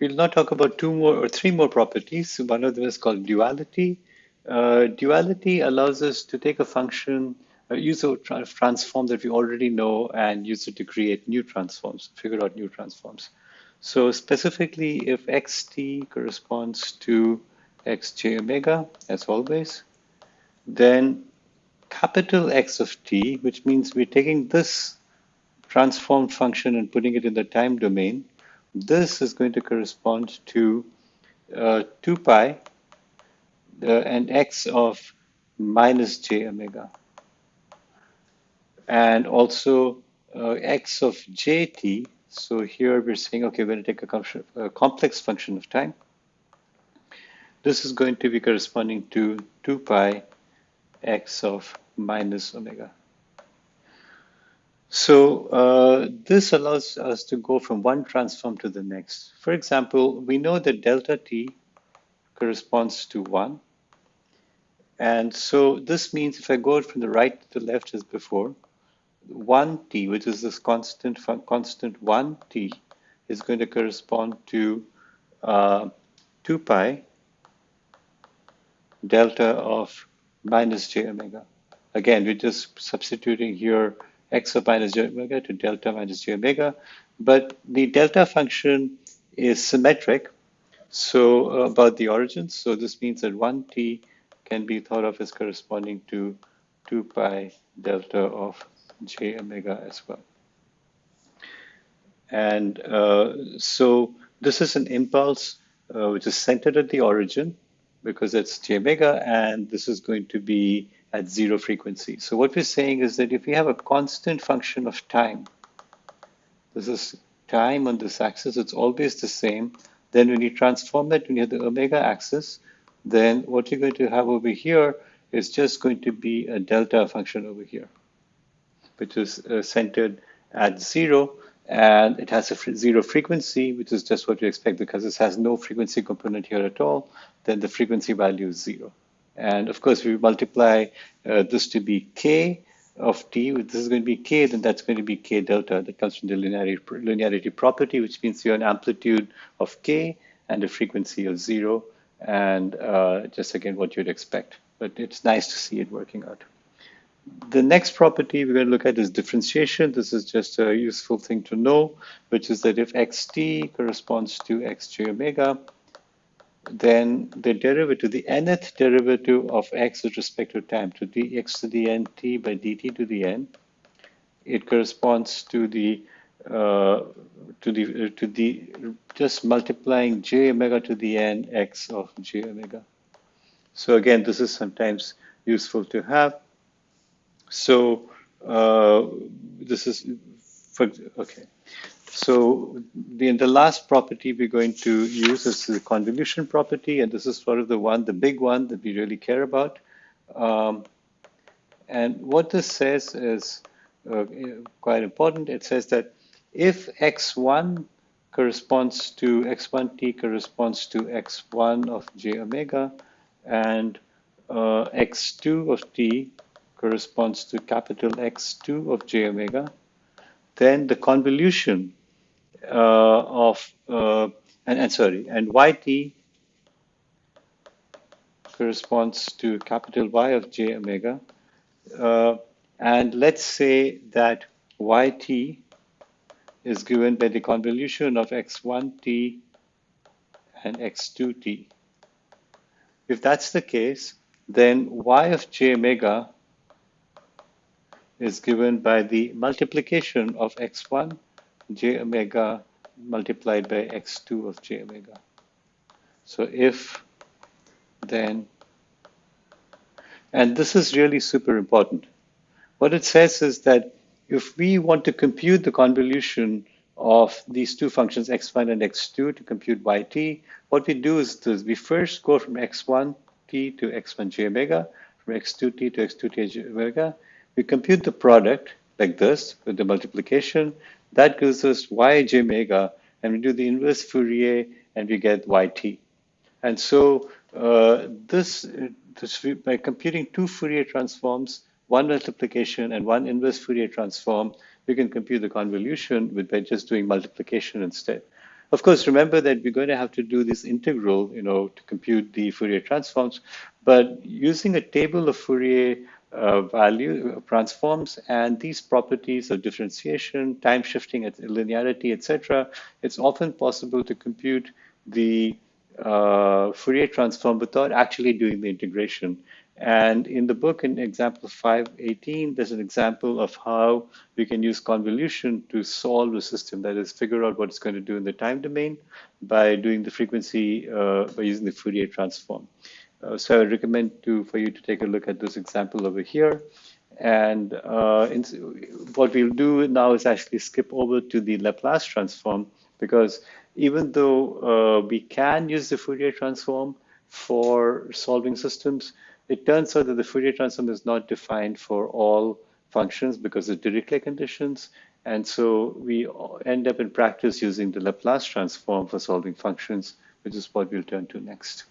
we'll now talk about two more or three more properties. One of them is called duality. Uh, duality allows us to take a function, uh, use a tra transform that we already know and use it to create new transforms, figure out new transforms. So specifically, if xt corresponds to xj omega, as always, then capital X of t, which means we're taking this transformed function and putting it in the time domain, this is going to correspond to uh, 2 pi and x of minus j omega. And also uh, x of jt. So here we're saying, okay, we're going to take a, a complex function of time. This is going to be corresponding to 2 pi x of minus omega. So uh, this allows us to go from one transform to the next. For example, we know that delta t corresponds to 1. And so this means if I go from the right to the left as before, 1t, which is this constant constant 1t, is going to correspond to uh, 2 pi delta of minus j omega. Again, we're just substituting here x of minus j omega to delta minus j omega. But the delta function is symmetric, so uh, about the origins. So this means that 1t can be thought of as corresponding to 2 pi delta of j omega as well. And uh, so this is an impulse uh, which is centered at the origin because it's j omega, and this is going to be at zero frequency. So what we're saying is that if we have a constant function of time, this is time on this axis, it's always the same. Then when you transform that when you have the omega axis, then what you're going to have over here is just going to be a delta function over here, which is uh, centered at zero and it has a zero frequency, which is just what you expect because this has no frequency component here at all, then the frequency value is zero. And of course, we multiply uh, this to be k of t, If this is going to be k, then that's going to be k delta. That comes from the linearity, linearity property, which means you have an amplitude of k and a frequency of zero, and uh, just again what you'd expect. But it's nice to see it working out. The next property we're going to look at is differentiation. This is just a useful thing to know, which is that if xt corresponds to xj omega, then the derivative, the nth derivative of x with respect to time, to dx to the n t by dt to the n, it corresponds to the uh, to the uh, to the just multiplying j omega to the n x of j omega. So again, this is sometimes useful to have. So uh, this is for okay. So the, the last property we're going to use is the convolution property, and this is sort of the one, the big one that we really care about. Um, and what this says is uh, quite important. It says that if x1 corresponds to x1t corresponds to x1 of j omega, and uh, x2 of t corresponds to capital X2 of j omega, then the convolution uh, of, uh, and, and sorry, and yt corresponds to capital Y of j omega. Uh, and let's say that yt is given by the convolution of x1t and x2t. If that's the case, then y of j omega is given by the multiplication of x1 j omega multiplied by x2 of j omega. So if then, and this is really super important. What it says is that if we want to compute the convolution of these two functions, x1 and x2, to compute yt, what we do is this, we first go from x1t to x1 j omega, from x2t to x2t j omega. We compute the product like this with the multiplication. That gives us y j omega, and we do the inverse Fourier, and we get yt. And so uh, this, this, by computing two Fourier transforms, one multiplication and one inverse Fourier transform, we can compute the convolution with by just doing multiplication instead. Of course, remember that we're going to have to do this integral, you know, to compute the Fourier transforms, but using a table of Fourier uh, value uh, transforms and these properties of differentiation, time shifting, linearity, etc., it's often possible to compute the uh, Fourier transform without actually doing the integration. And in the book, in example 518, there's an example of how we can use convolution to solve a system, that is, figure out what it's going to do in the time domain by doing the frequency, uh, by using the Fourier transform. Uh, so I recommend to, for you to take a look at this example over here. And uh, in, what we'll do now is actually skip over to the Laplace transform because even though uh, we can use the Fourier transform for solving systems, it turns out that the Fourier transform is not defined for all functions because of Dirichlet conditions. And so we end up in practice using the Laplace transform for solving functions, which is what we'll turn to next.